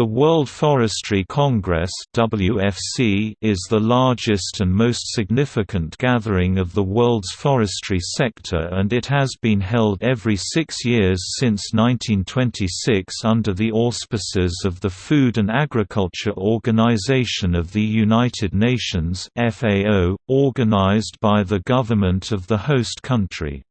The World Forestry Congress WFC is the largest and most significant gathering of the world's forestry sector and it has been held every six years since 1926 under the auspices of the Food and Agriculture Organization of the United Nations FAO, organized by the government of the host country.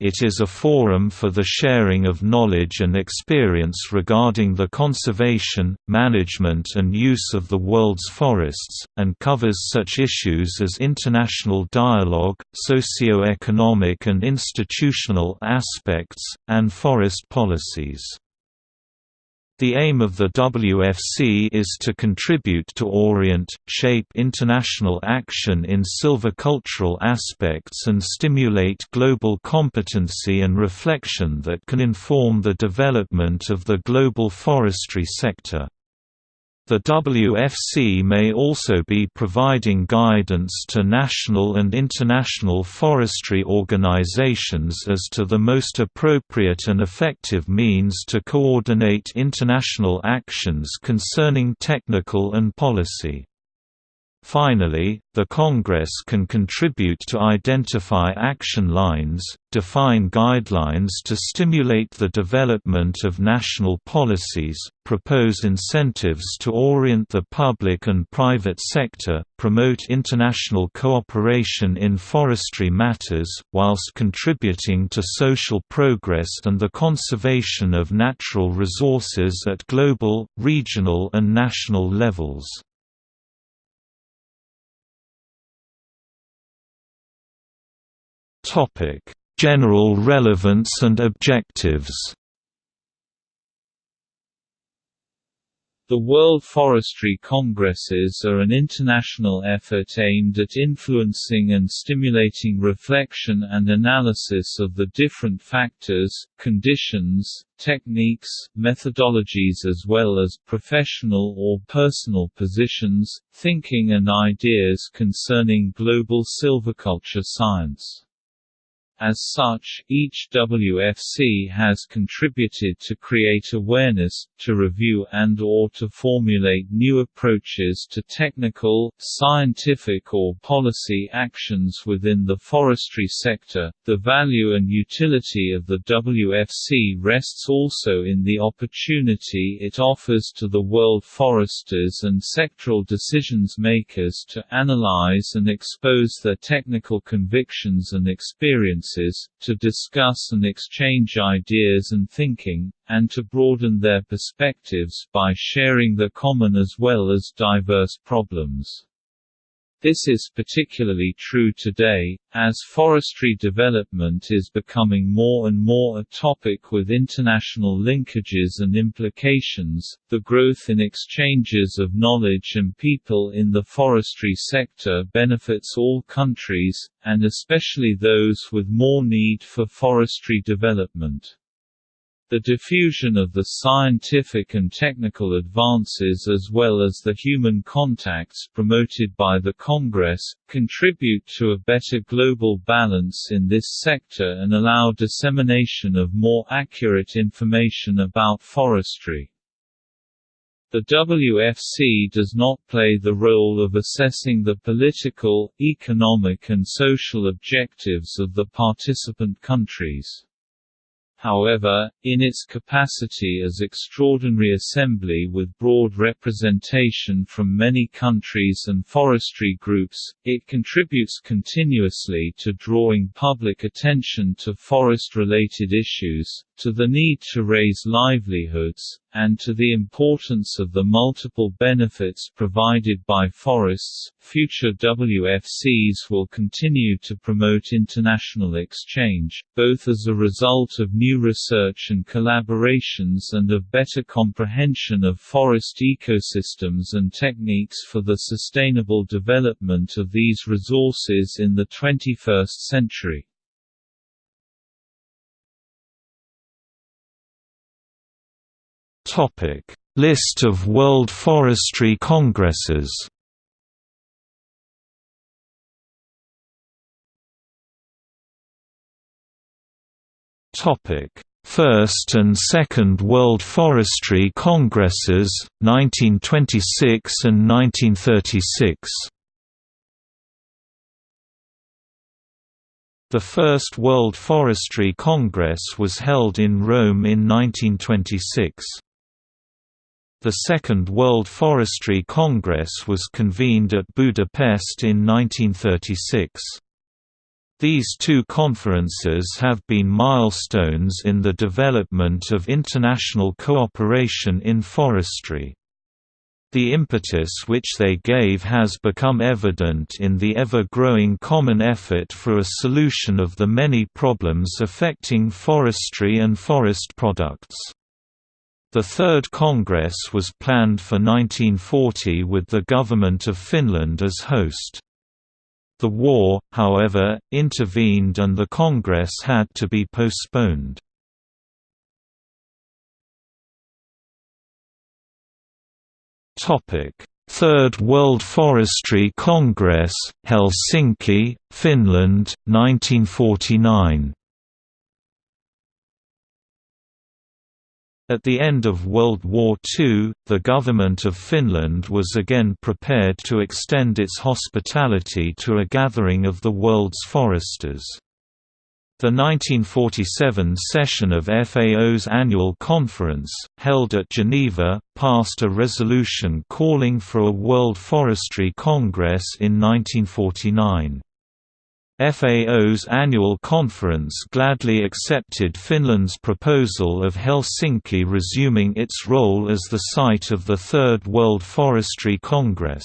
It is a forum for the sharing of knowledge and experience regarding the conservation, management and use of the world's forests, and covers such issues as international dialogue, socio-economic and institutional aspects, and forest policies. The aim of the WFC is to contribute to orient, shape international action in silvicultural aspects and stimulate global competency and reflection that can inform the development of the global forestry sector. The WFC may also be providing guidance to national and international forestry organizations as to the most appropriate and effective means to coordinate international actions concerning technical and policy. Finally, the Congress can contribute to identify action lines, define guidelines to stimulate the development of national policies, propose incentives to orient the public and private sector, promote international cooperation in forestry matters, whilst contributing to social progress and the conservation of natural resources at global, regional and national levels. Topic: General relevance and objectives. The World Forestry Congresses are an international effort aimed at influencing and stimulating reflection and analysis of the different factors, conditions, techniques, methodologies as well as professional or personal positions, thinking and ideas concerning global silviculture science. As such, each WFC has contributed to create awareness, to review and or to formulate new approaches to technical, scientific or policy actions within the forestry sector. The value and utility of the WFC rests also in the opportunity it offers to the world foresters and sectoral decisions makers to analyze and expose their technical convictions and experiences to discuss and exchange ideas and thinking, and to broaden their perspectives by sharing the common as well as diverse problems. This is particularly true today, as forestry development is becoming more and more a topic with international linkages and implications. The growth in exchanges of knowledge and people in the forestry sector benefits all countries, and especially those with more need for forestry development. The diffusion of the scientific and technical advances as well as the human contacts promoted by the Congress, contribute to a better global balance in this sector and allow dissemination of more accurate information about forestry. The WFC does not play the role of assessing the political, economic and social objectives of the participant countries. However, in its capacity as extraordinary assembly with broad representation from many countries and forestry groups, it contributes continuously to drawing public attention to forest-related issues, to the need to raise livelihoods, and to the importance of the multiple benefits provided by forests. Future WFCs will continue to promote international exchange, both as a result of new research and collaborations and of better comprehension of forest ecosystems and techniques for the sustainable development of these resources in the 21st century. Topic: List of World Forestry Congresses. Topic: First and Second World Forestry Congresses, 1926 and 1936 The First World Forestry Congress was held in Rome in 1926. The Second World Forestry Congress was convened at Budapest in 1936. These two conferences have been milestones in the development of international cooperation in forestry. The impetus which they gave has become evident in the ever-growing common effort for a solution of the many problems affecting forestry and forest products. The Third Congress was planned for 1940 with the Government of Finland as host. The war, however, intervened and the Congress had to be postponed. Third World Forestry Congress, Helsinki, Finland, 1949. At the end of World War II, the government of Finland was again prepared to extend its hospitality to a gathering of the world's foresters. The 1947 session of FAO's annual conference, held at Geneva, passed a resolution calling for a World Forestry Congress in 1949. FAO's annual conference gladly accepted Finland's proposal of Helsinki resuming its role as the site of the Third World Forestry Congress.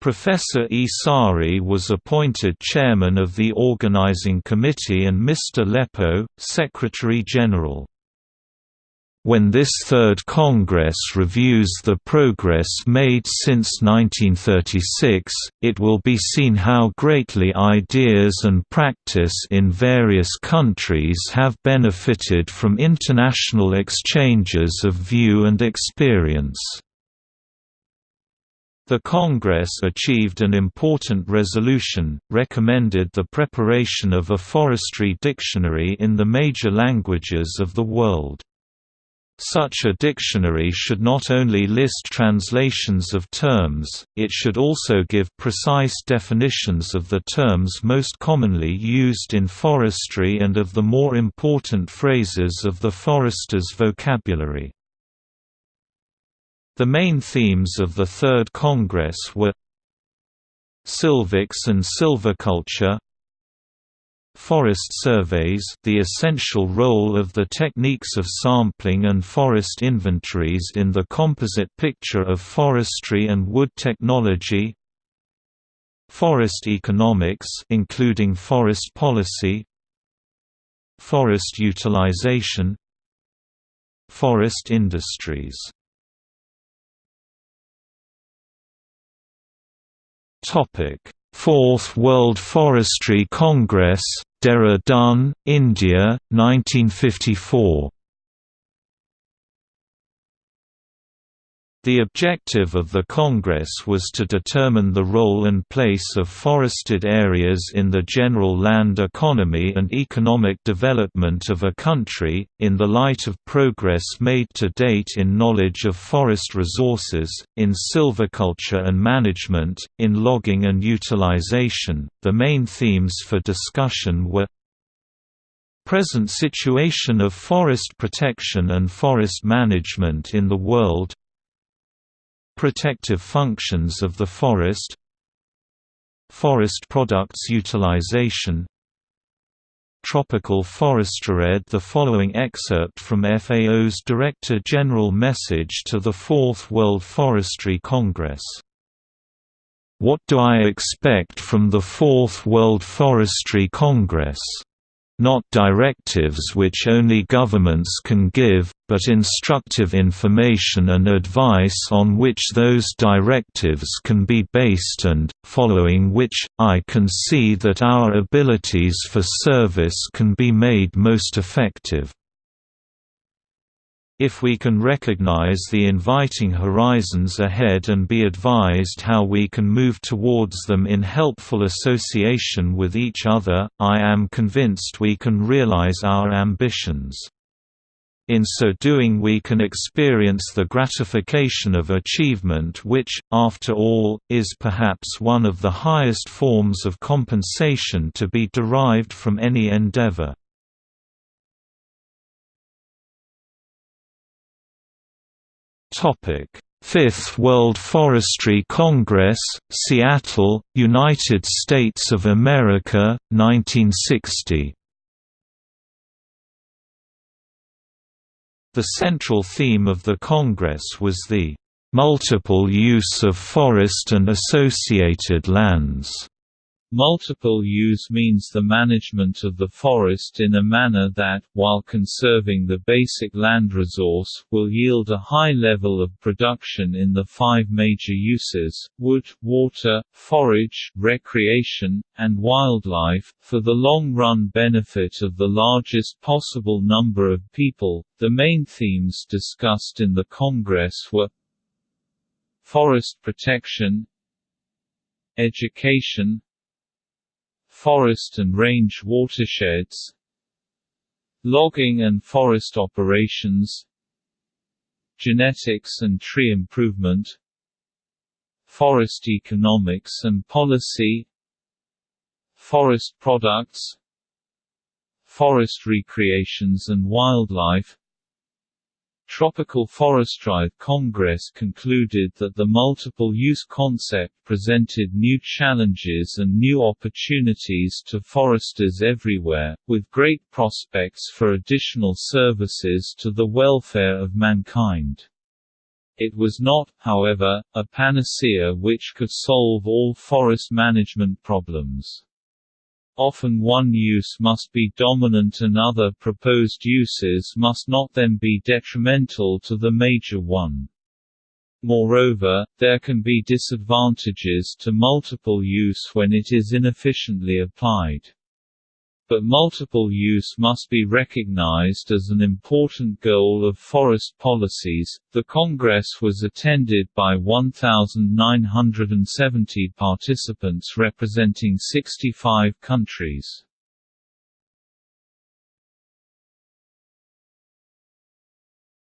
Professor Osara was appointed chairman of the organizing committee and Mr. Leppo, secretary-general. When this Third Congress reviews the progress made since 1936, it will be seen how greatly ideas and practice in various countries have benefited from international exchanges of view and experience. The Congress achieved an important resolution, recommended the preparation of a forestry dictionary in the major languages of the world. Such a dictionary should not only list translations of terms, it should also give precise definitions of the terms most commonly used in forestry and of the more important phrases of the forester's vocabulary. The main themes of the Third Congress were Silvics and silviculture Forest surveys the essential role of the techniques of sampling and forest inventories in the composite picture of forestry and wood technology. Forest economics including forest policy. Forest utilization. Forest industries. Topic: Fourth World Forestry Congress, Dehradun, India, 1954. The objective of the Congress was to determine the role and place of forested areas in the general land economy and economic development of a country, in the light of progress made to date in knowledge of forest resources, in silviculture and management, in logging and utilization. The main themes for discussion were Present situation of forest protection and forest management in the world Protective functions of the forest Forest products utilization Tropical forestry read the following excerpt from FAO's Director General message to the Fourth World Forestry Congress. What do I expect from the Fourth World Forestry Congress? Not directives which only governments can give, but instructive information and advice on which those directives can be based and, following which, I can see that our abilities for service can be made most effective. If we can recognize the inviting horizons ahead and be advised how we can move towards them in helpful association with each other, I am convinced we can realize our ambitions. In so doing we can experience the gratification of achievement which, after all, is perhaps one of the highest forms of compensation to be derived from any endeavor. Fifth World Forestry Congress, Seattle, United States of America, 1960 The central theme of the Congress was the multiple use of forest and associated lands. Multiple use means the management of the forest in a manner that, while conserving the basic land resource, will yield a high level of production in the five major uses wood, water, forage, recreation, and wildlife, for the long-run benefit of the largest possible number of people. The main themes discussed in the Congress were forest protection, education, forest and range watersheds logging and forest operations genetics and tree improvement forest economics and policy forest products forest recreations and wildlife Tropical Forestry Congress concluded that the multiple-use concept presented new challenges and new opportunities to foresters everywhere, with great prospects for additional services to the welfare of mankind. It was not, however, a panacea which could solve all forest management problems. Often one use must be dominant and other proposed uses must not then be detrimental to the major one. Moreover, there can be disadvantages to multiple use when it is inefficiently applied but multiple use must be recognized as an important goal of forest policies. The Congress was attended by 1,970 participants representing 65 countries.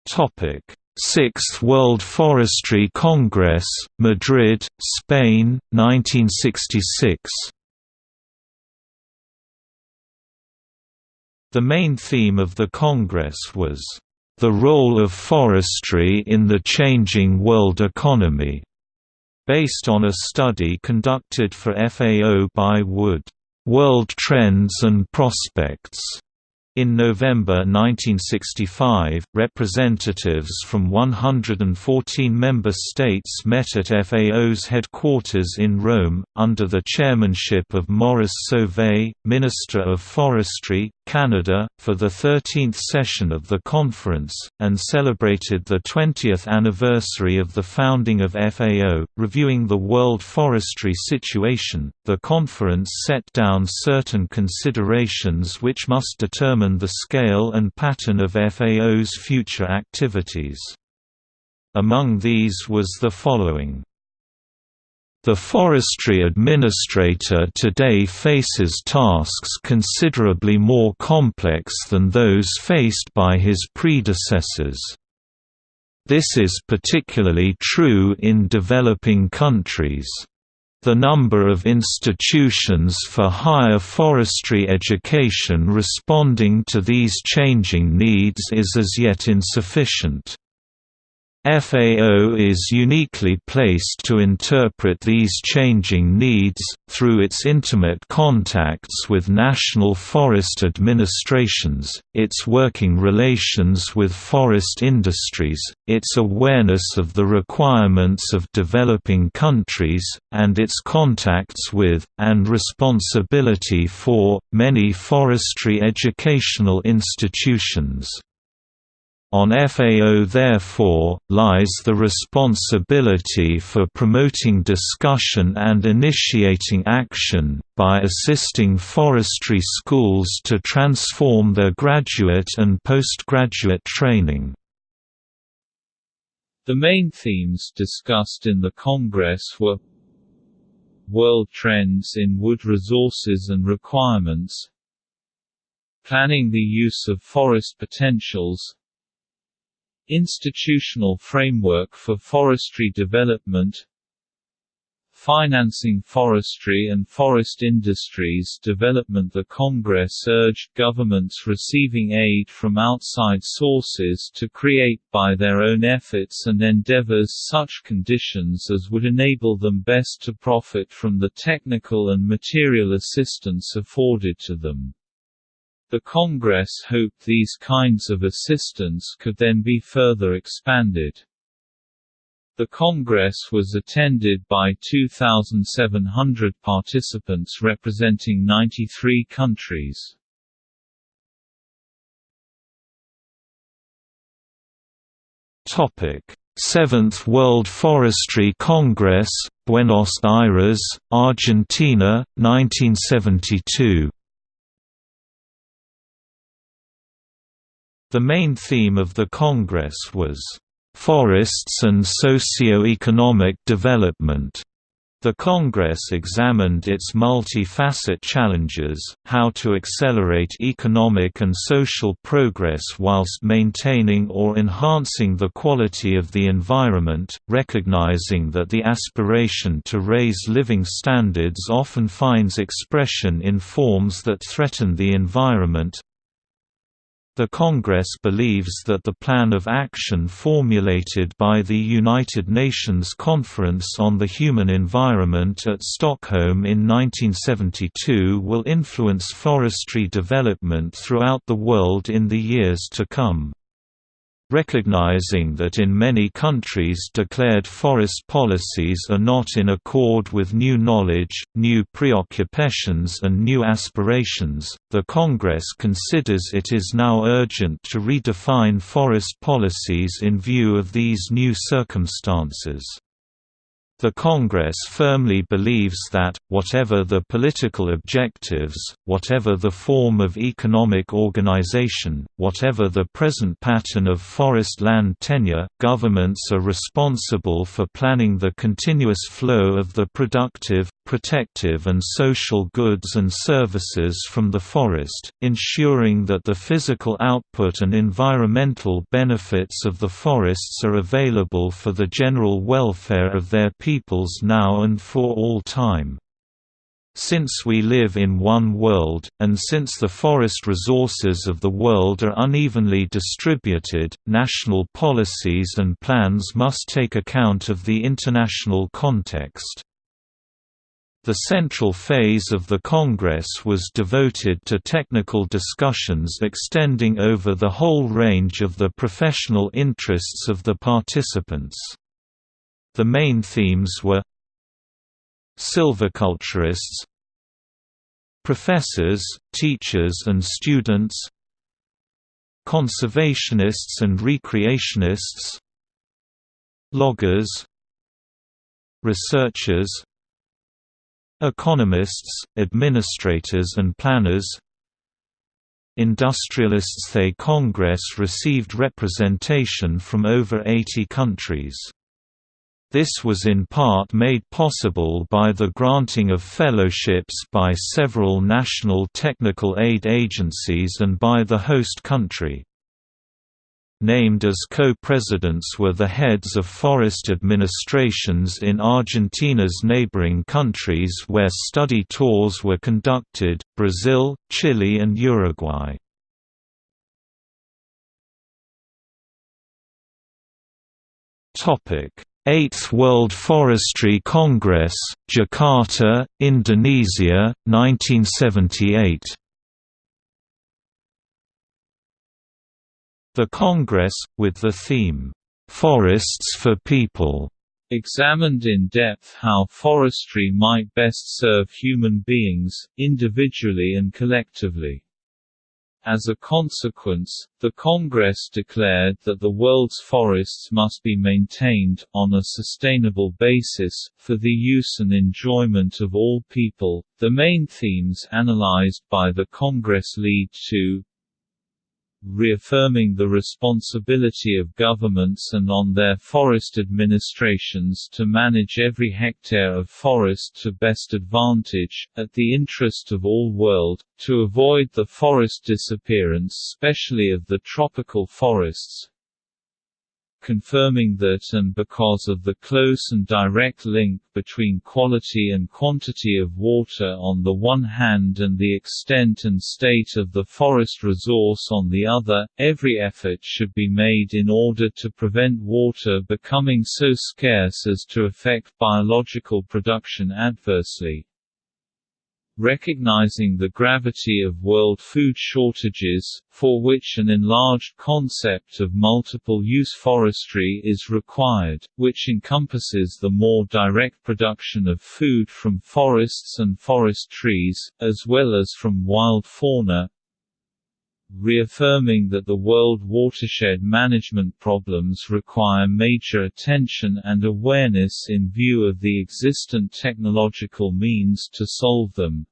Topic: Sixth World Forestry Congress, Madrid, Spain, 1966. The main theme of the Congress was, "...the role of forestry in the changing world economy", based on a study conducted for FAO by Wood, "...world trends and prospects", in November 1965, representatives from 114 member states met at FAO's headquarters in Rome, under the chairmanship of Maurice Sauvé, Minister of Forestry, Canada, for the 13th session of the conference, and celebrated the 20th anniversary of the founding of FAO. Reviewing the world forestry situation, the conference set down certain considerations which must determine determine the scale and pattern of FAO's future activities. Among these was the following. The forestry administrator today faces tasks considerably more complex than those faced by his predecessors. This is particularly true in developing countries. The number of institutions for higher forestry education responding to these changing needs is as yet insufficient. FAO is uniquely placed to interpret these changing needs, through its intimate contacts with national forest administrations, its working relations with forest industries, its awareness of the requirements of developing countries, and its contacts with, and responsibility for, many forestry educational institutions. On FAO therefore, lies the responsibility for promoting discussion and initiating action, by assisting forestry schools to transform their graduate and postgraduate training. The main themes discussed in the Congress were World trends in wood resources and requirements Planning the use of forest potentials Institutional framework for forestry development Financing forestry and forest industries development The Congress urged governments receiving aid from outside sources to create by their own efforts and endeavors such conditions as would enable them best to profit from the technical and material assistance afforded to them. The Congress hoped these kinds of assistance could then be further expanded. The Congress was attended by 2,700 participants representing 93 countries. Topic: Seventh World Forestry Congress, Buenos Aires, Argentina, 1972. The main theme of the Congress was Forests and Socio-Economic Development. The Congress examined its multi-facet challenges, how to accelerate economic and social progress whilst maintaining or enhancing the quality of the environment, recognizing that the aspiration to raise living standards often finds expression in forms that threaten the environment, the Congress believes that the plan of action formulated by the United Nations Conference on the Human Environment at Stockholm in 1972 will influence forestry development throughout the world in the years to come recognizing that in many countries declared forest policies are not in accord with new knowledge, new preoccupations and new aspirations, the Congress considers it is now urgent to redefine forest policies in view of these new circumstances. The Congress firmly believes that, whatever the political objectives, whatever the form of economic organization, whatever the present pattern of forest land tenure, governments are responsible for planning the continuous flow of the productive, protective and social goods and services from the forest, ensuring that the physical output and environmental benefits of the forests are available for the general welfare of their peoples now and for all time. Since we live in one world, and since the forest resources of the world are unevenly distributed, national policies and plans must take account of the international context. The central phase of the Congress was devoted to technical discussions extending over the whole range of the professional interests of the participants. The main themes were Silviculturists Professors, teachers and students Conservationists and recreationists Loggers Researchers Economists, administrators and planners Industrialists The Congress received representation from over 80 countries. This was in part made possible by the granting of fellowships by several national technical aid agencies and by the host country. Named as co-presidents were the heads of forest administrations in Argentina's neighboring countries where study tours were conducted, Brazil, Chile and Uruguay. Eighth World Forestry Congress, Jakarta, Indonesia, 1978 The Congress, with the theme, "'Forests for People' examined in depth how forestry might best serve human beings, individually and collectively. As a consequence, the Congress declared that the world's forests must be maintained, on a sustainable basis, for the use and enjoyment of all people. The main themes analyzed by the Congress lead to reaffirming the responsibility of governments and on their forest administrations to manage every hectare of forest to best advantage, at the interest of all world, to avoid the forest disappearance especially of the tropical forests, confirming that and because of the close and direct link between quality and quantity of water on the one hand and the extent and state of the forest resource on the other, every effort should be made in order to prevent water becoming so scarce as to affect biological production adversely. Recognizing the gravity of world food shortages, for which an enlarged concept of multiple-use forestry is required, which encompasses the more direct production of food from forests and forest trees, as well as from wild fauna, reaffirming that the world watershed management problems require major attention and awareness in view of the existent technological means to solve them.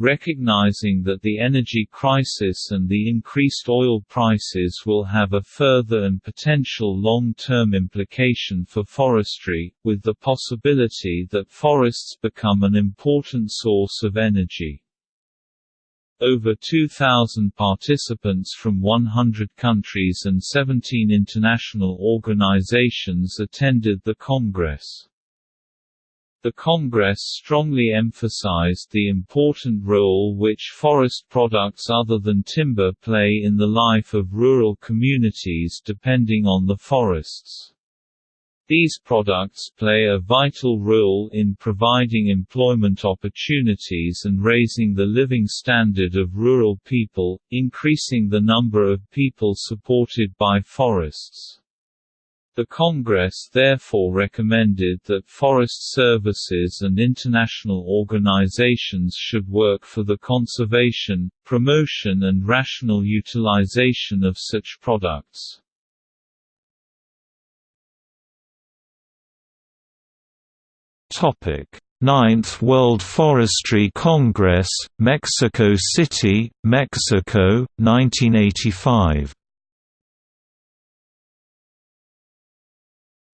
Recognizing that the energy crisis and the increased oil prices will have a further and potential long-term implication for forestry, with the possibility that forests become an important source of energy. Over 2,000 participants from 100 countries and 17 international organizations attended the Congress. The Congress strongly emphasized the important role which forest products other than timber play in the life of rural communities depending on the forests. These products play a vital role in providing employment opportunities and raising the living standard of rural people, increasing the number of people supported by forests. The Congress therefore recommended that forest services and international organizations should work for the conservation, promotion and rational utilization of such products. Topic: Ninth World Forestry Congress, Mexico City, Mexico, 1985.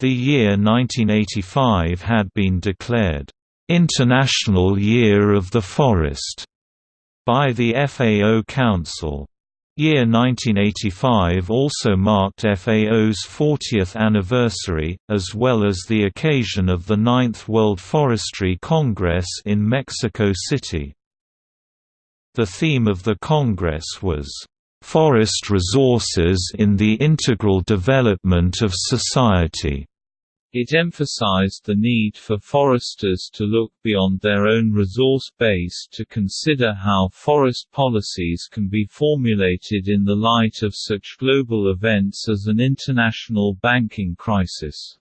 The year 1985 had been declared, "...International Year of the Forest", by the FAO Council. Year 1985 also marked FAO's 40th anniversary, as well as the occasion of the Ninth World Forestry Congress in Mexico City. The theme of the Congress was, "...forest resources in the integral development of society." It emphasized the need for foresters to look beyond their own resource base to consider how forest policies can be formulated in the light of such global events as an international banking crisis.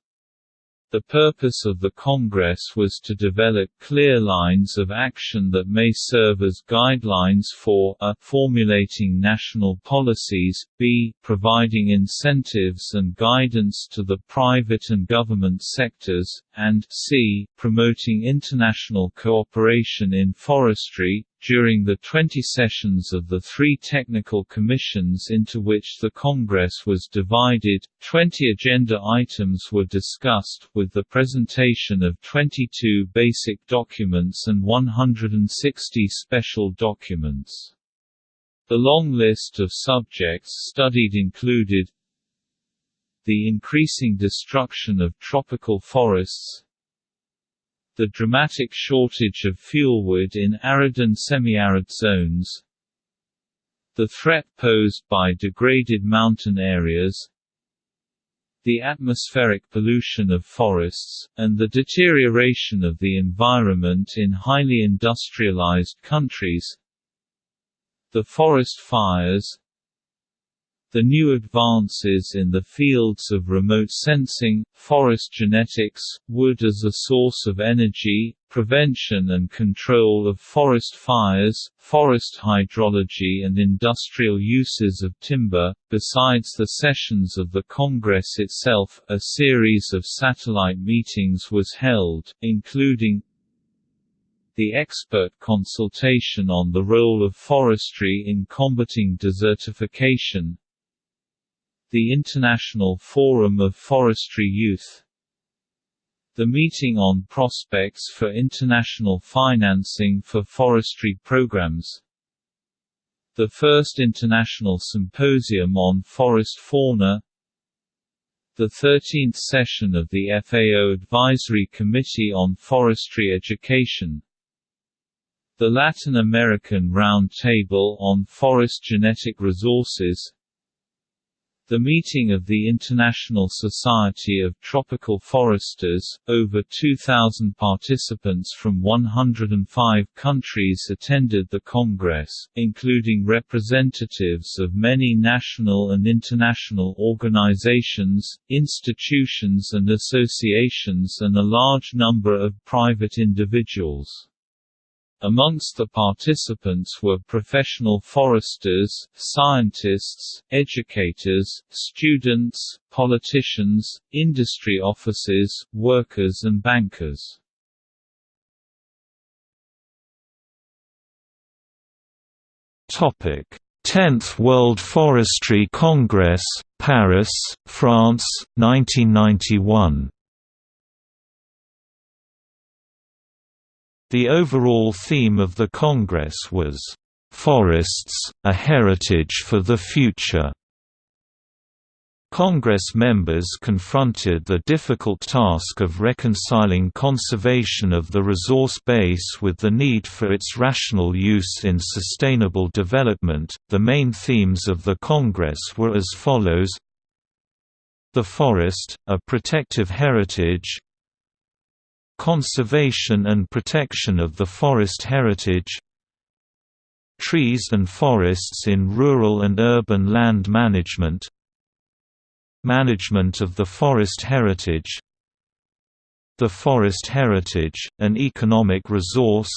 The purpose of the Congress was to develop clear lines of action that may serve as guidelines for a formulating national policies, b providing incentives and guidance to the private and government sectors, and c promoting international cooperation in forestry, during the 20 sessions of the three technical commissions into which the Congress was divided, 20 agenda items were discussed, with the presentation of 22 basic documents and 160 special documents. The long list of subjects studied included the increasing destruction of tropical forests, the dramatic shortage of fuelwood in arid and semi-arid zones, the threat posed by degraded mountain areas, the atmospheric pollution of forests, and the deterioration of the environment in highly industrialized countries, the forest fires, the new advances in the fields of remote sensing, forest genetics, wood as a source of energy, prevention and control of forest fires, forest hydrology and industrial uses of timber. Besides the sessions of the Congress itself, a series of satellite meetings was held, including the expert consultation on the role of forestry in combating desertification, the International Forum of Forestry Youth. The meeting on prospects for international financing for forestry programs. The first International Symposium on Forest Fauna. The 13th session of the FAO Advisory Committee on Forestry Education. The Latin American Round Table on Forest Genetic Resources the meeting of the International Society of Tropical Foresters, over 2,000 participants from 105 countries attended the Congress, including representatives of many national and international organizations, institutions and associations and a large number of private individuals. Amongst the participants were professional foresters, scientists, educators, students, politicians, industry officers, workers and bankers. Topic: 10th World Forestry Congress, Paris, France, 1991. The overall theme of the Congress was, "...forests, a heritage for the future." Congress members confronted the difficult task of reconciling conservation of the resource base with the need for its rational use in sustainable development. The main themes of the Congress were as follows The forest, a protective heritage, Conservation and protection of the forest heritage. Trees and forests in rural and urban land management. Management of the forest heritage. The forest heritage, an economic resource.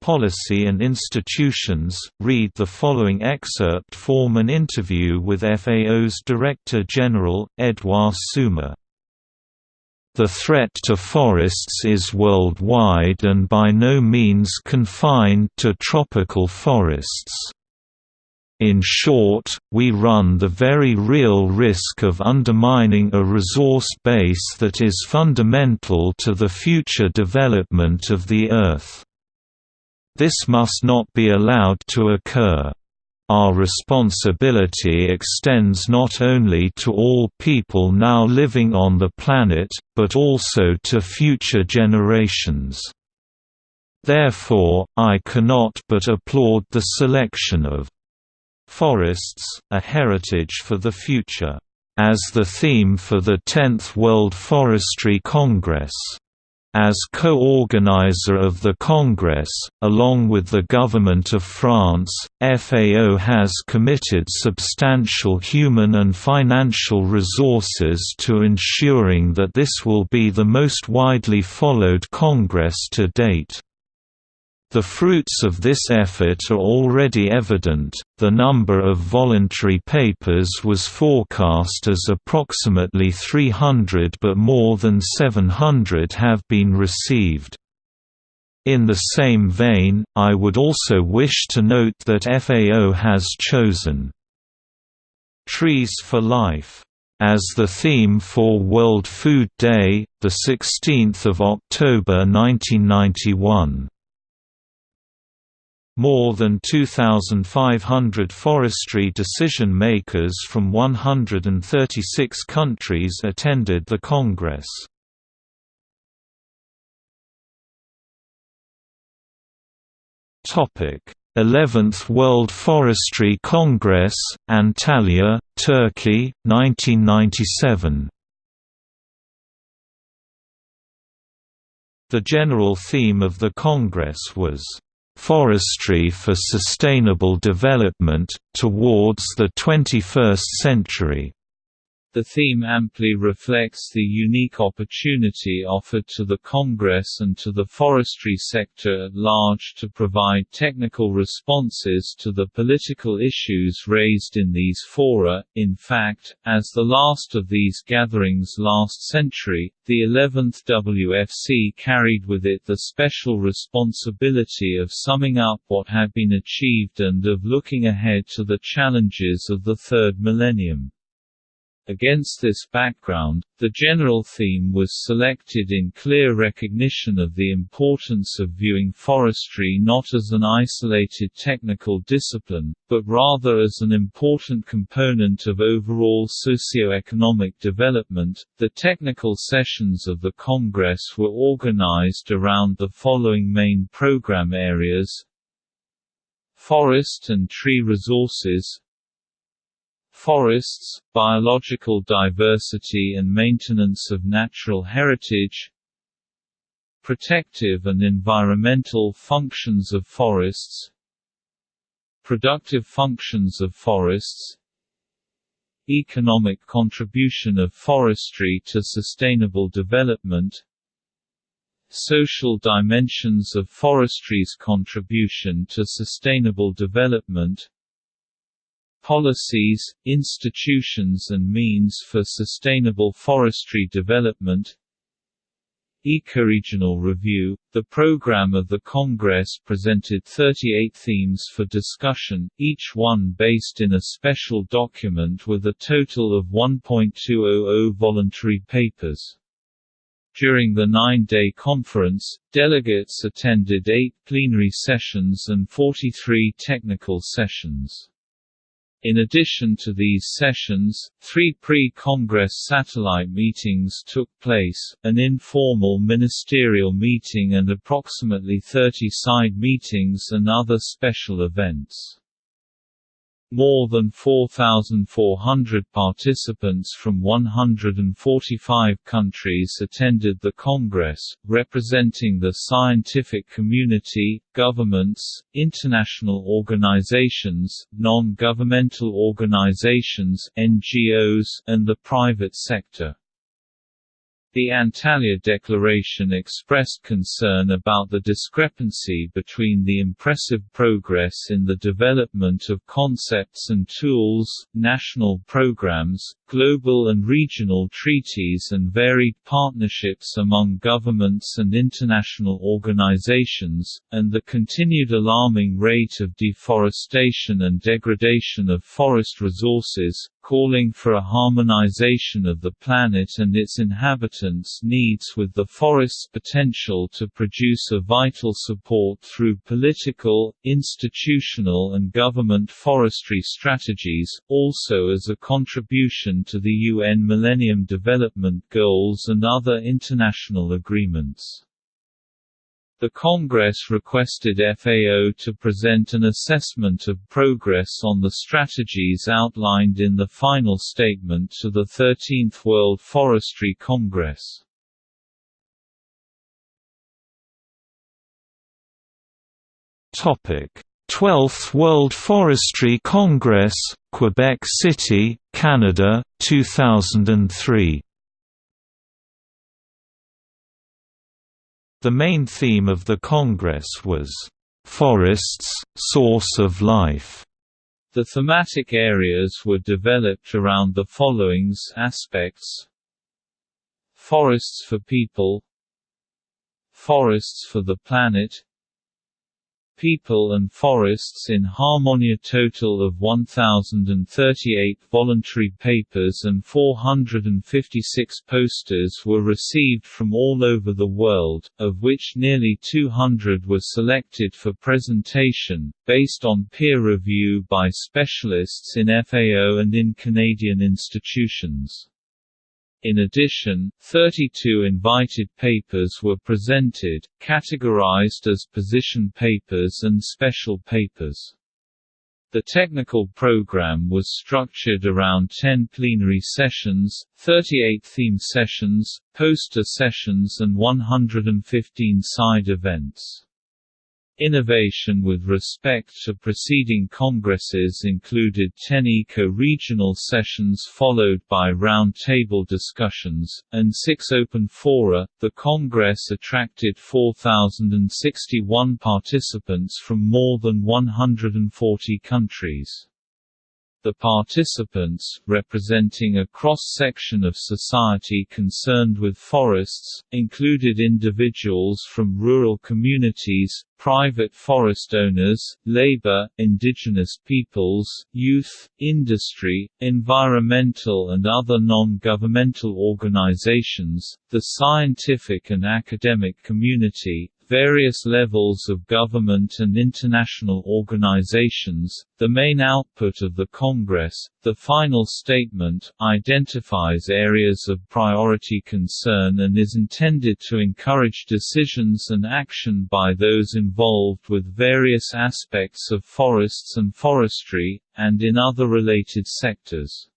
Policy and institutions Read the following excerpt form an interview with FAO's Director General, Edouard Saouma the threat to forests is worldwide and by no means confined to tropical forests. In short, we run the very real risk of undermining a resource base that is fundamental to the future development of the Earth. This must not be allowed to occur. Our responsibility extends not only to all people now living on the planet, but also to future generations. Therefore, I cannot but applaud the selection of forests, a heritage for the future, as the theme for the 10th World Forestry Congress. As co-organizer of the Congress, along with the Government of France, FAO has committed substantial human and financial resources to ensuring that this will be the most widely followed Congress to date. The fruits of this effort are already evident. The number of voluntary papers was forecast as approximately 300, but more than 700 have been received. In the same vein, I would also wish to note that FAO has chosen Trees for Life as the theme for World Food Day, the 16th of October 1991. More than 2,500 forestry decision-makers from 136 countries attended the Congress. Topic: 11th World Forestry Congress, Antalya, Turkey, 1997. The general theme of the Congress was Forestry for Sustainable Development, Towards the 21st Century the theme amply reflects the unique opportunity offered to the Congress and to the forestry sector at large to provide technical responses to the political issues raised in these fora. In fact, as the last of these gatherings last century, the 11th WFC carried with it the special responsibility of summing up what had been achieved and of looking ahead to the challenges of the third millennium. Against this background, the general theme was selected in clear recognition of the importance of viewing forestry not as an isolated technical discipline, but rather as an important component of overall socio-economic development. The technical sessions of the Congress were organized around the following main program areas Forest and tree resources Forests, biological diversity and maintenance of natural heritage Protective and environmental functions of forests Productive functions of forests Economic contribution of forestry to sustainable development Social dimensions of forestry's contribution to sustainable development policies, institutions and means for sustainable forestry development Ecoregional Review – The program of the Congress presented 38 themes for discussion, each one based in a special document with a total of 1.200 voluntary papers. During the nine-day conference, delegates attended eight plenary sessions and 43 technical sessions. In addition to these sessions, three pre-Congress satellite meetings took place, an informal ministerial meeting and approximately 30 side meetings and other special events. More than 4,400 participants from 145 countries attended the Congress, representing the scientific community, governments, international organizations, non-governmental organizations NGOs, and the private sector. The Antalya Declaration expressed concern about the discrepancy between the impressive progress in the development of concepts and tools, national programs, global and regional treaties and varied partnerships among governments and international organizations, and the continued alarming rate of deforestation and degradation of forest resources, calling for a harmonization of the planet and its inhabitants' needs with the forest's potential to produce a vital support through political, institutional and government forestry strategies, also as a contribution to the UN Millennium Development Goals and other international agreements. The Congress requested FAO to present an assessment of progress on the strategies outlined in the final statement to the 13th World Forestry Congress. Topic: 12th World Forestry Congress, Quebec City, Canada, 2003. The main theme of the Congress was, "...forests, source of life." The thematic areas were developed around the following aspects. Forests for people. Forests for the planet People and Forests in Harmony. Total of 1,038 voluntary papers and 456 posters were received from all over the world, of which nearly 200 were selected for presentation, based on peer review by specialists in FAO and in Canadian institutions. In addition, 32 invited papers were presented, categorized as position papers and special papers. The technical program was structured around 10 plenary sessions, 38 theme sessions, poster sessions and 115 side events. Innovation with respect to preceding congresses included 10 eco-regional sessions followed by round-table discussions, and six open fora. The Congress attracted 4,061 participants from more than 140 countries. The participants, representing a cross-section of society concerned with forests, included individuals from rural communities, private forest owners, labor, indigenous peoples, youth, industry, environmental and other non-governmental organizations, the scientific and academic community, various levels of government and international organizations. The main output of the Congress, the final statement, identifies areas of priority concern and is intended to encourage decisions and action by those involved with various aspects of forests and forestry, and in other related sectors.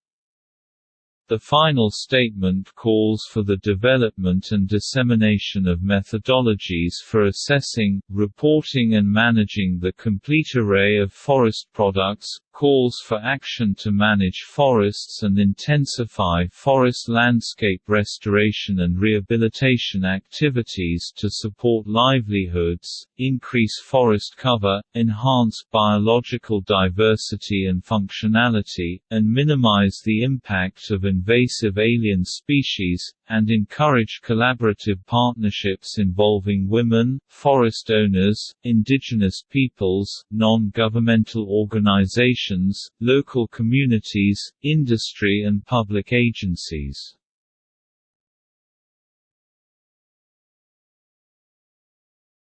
The final statement calls for the development and dissemination of methodologies for assessing, reporting and managing the complete array of forest products, calls for action to manage forests and intensify forest landscape restoration and rehabilitation activities to support livelihoods, increase forest cover, enhance biological diversity and functionality, and minimize the impact of invasive alien species, and encourage collaborative partnerships involving women, forest owners, indigenous peoples, non-governmental organizations, local communities, industry and public agencies.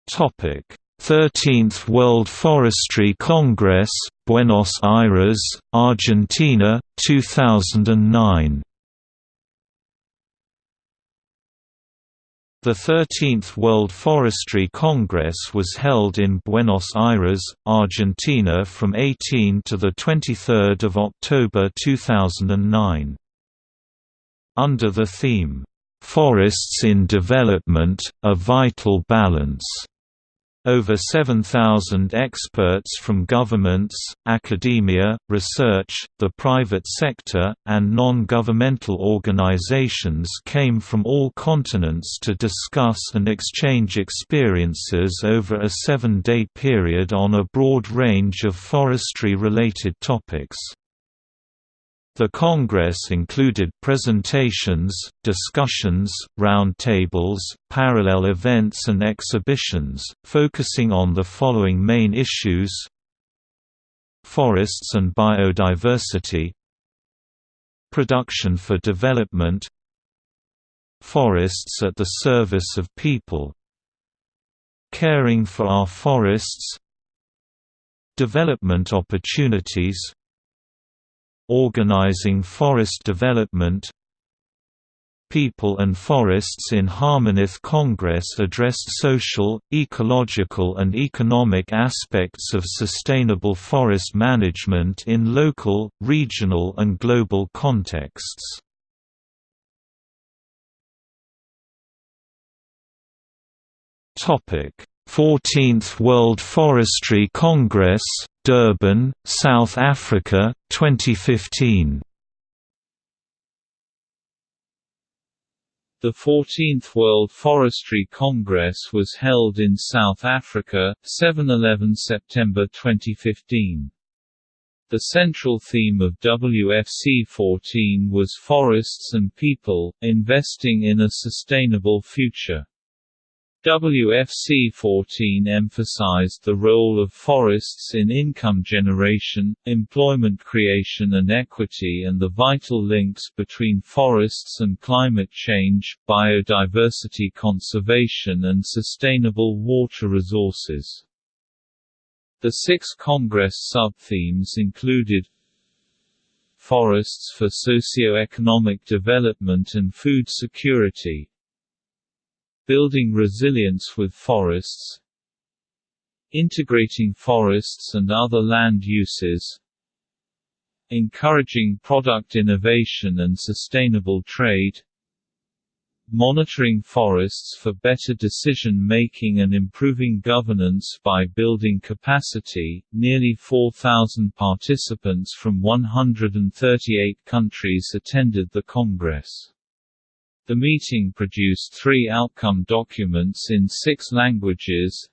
Topic: 13th World Forestry Congress, Buenos Aires, Argentina, 2009. The 13th World Forestry Congress was held in Buenos Aires, Argentina from 18 to 23 October 2009. Under the theme, "'Forests in Development, a Vital Balance' Over 7,000 experts from governments, academia, research, the private sector, and non-governmental organizations came from all continents to discuss and exchange experiences over a seven-day period on a broad range of forestry-related topics. The Congress included presentations, discussions, roundtables, parallel events and exhibitions, focusing on the following main issues Forests and biodiversity Production for development Forests at the service of people Caring for our forests Development opportunities Organizing forest development People and Forests in Harmonith Congress addressed social, ecological and economic aspects of sustainable forest management in local, regional and global contexts. Topic: 14th World Forestry Congress, Durban, South Africa, 2015. The 14th World Forestry Congress was held in South Africa, 7–11 September 2015. The central theme of WFC 14 was Forests and People, Investing in a Sustainable Future. WFC 14 emphasized the role of forests in income generation, employment creation and equity and the vital links between forests and climate change, biodiversity conservation and sustainable water resources. The six Congress sub-themes included Forests for socio-economic development and food security Building resilience with forests Integrating forests and other land uses Encouraging product innovation and sustainable trade Monitoring forests for better decision-making and improving governance by building capacity. Nearly 4,000 participants from 138 countries attended the Congress. The meeting produced three outcome documents in six languages.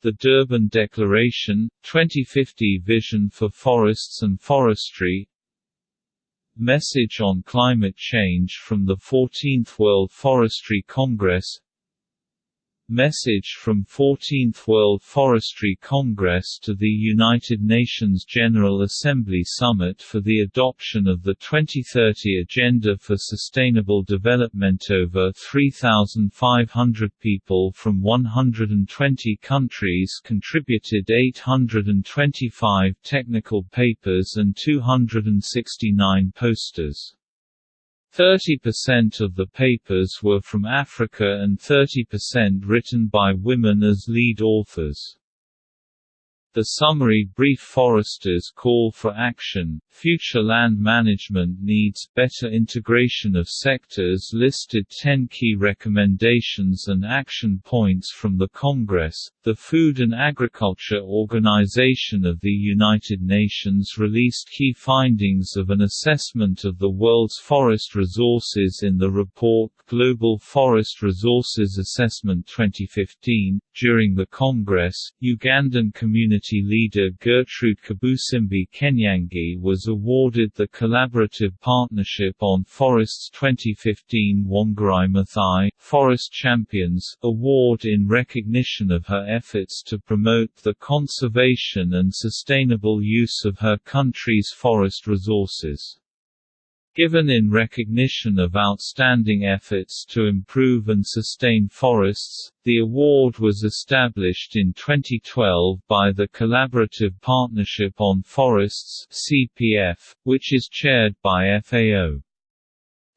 The Durban Declaration, 2050 Vision for Forests and Forestry. Message on Climate Change from the 14th World Forestry Congress Message from 14th World Forestry Congress to the United Nations General Assembly Summit for the adoption of the 2030 Agenda for Sustainable Development Over 3,500 people from 120 countries contributed 825 technical papers and 269 posters. 30% of the papers were from Africa and 30% written by women as lead authors. The summary brief Foresters call for action, future land management needs better integration of sectors listed 10 key recommendations and action points from the Congress. The Food and Agriculture Organization of the United Nations released key findings of an assessment of the world's forest resources in the report Global Forest Resources Assessment 2015. During the Congress, Ugandan community leader Gertrude Kabusimbi Kenyangi was awarded the Collaborative Partnership on Forests 2015 Wangari Maathai Forest Champions Award in recognition of her efforts to promote the conservation and sustainable use of her country's forest resources. Given in recognition of outstanding efforts to improve and sustain forests, the award was established in 2012 by the Collaborative Partnership on Forests (CPF), which is chaired by FAO.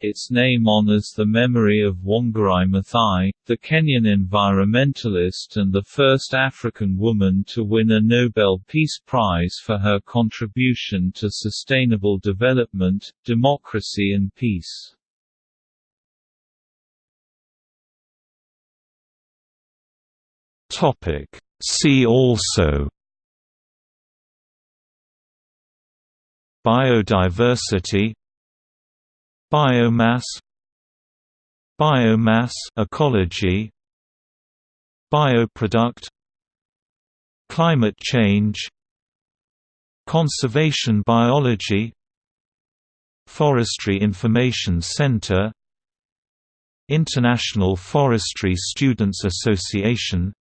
Its name honors the memory of Wangari Maathai, the Kenyan environmentalist and the first African woman to win a Nobel Peace Prize for her contribution to sustainable development, democracy and peace. See also Biodiversity Biomass Biomass ecology Bioproduct Climate change Conservation biology Forestry Information Center International Forestry Students Association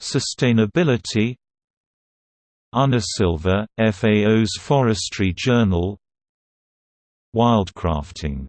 Sustainability Silva, FAO's Forestry Journal Wildcrafting